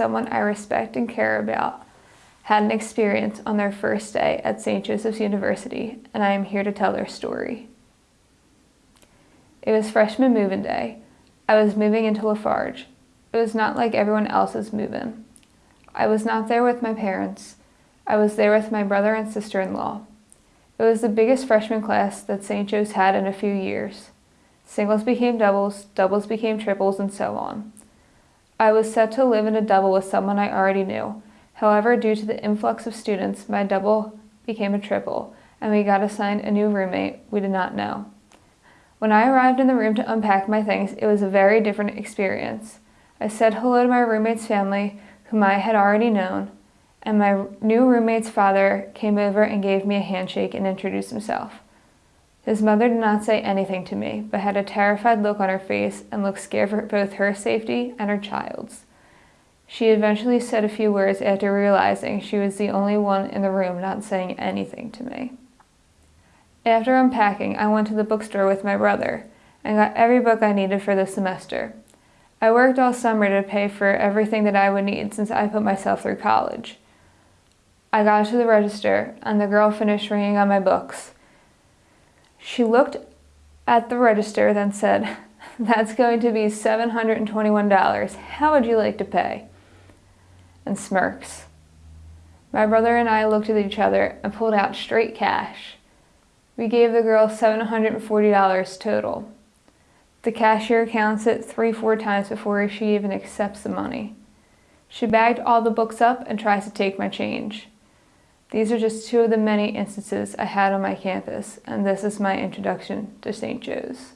someone I respect and care about had an experience on their first day at St. Joseph's University, and I am here to tell their story. It was freshman move-in day. I was moving into Lafarge. It was not like everyone else's move-in. I was not there with my parents. I was there with my brother and sister-in-law. It was the biggest freshman class that St. Joe's had in a few years. Singles became doubles, doubles became triples, and so on. I was set to live in a double with someone I already knew. However, due to the influx of students, my double became a triple, and we got assigned a new roommate we did not know. When I arrived in the room to unpack my things, it was a very different experience. I said hello to my roommate's family, whom I had already known, and my new roommate's father came over and gave me a handshake and introduced himself. His mother did not say anything to me, but had a terrified look on her face and looked scared for both her safety and her child's. She eventually said a few words after realizing she was the only one in the room not saying anything to me. After unpacking, I went to the bookstore with my brother and got every book I needed for the semester. I worked all summer to pay for everything that I would need since I put myself through college. I got to the register and the girl finished ringing on my books. She looked at the register, then said, That's going to be $721. How would you like to pay? And smirks. My brother and I looked at each other and pulled out straight cash. We gave the girl $740 total. The cashier counts it three, four times before she even accepts the money. She bagged all the books up and tries to take my change. These are just two of the many instances I had on my campus, and this is my introduction to St. Joe's.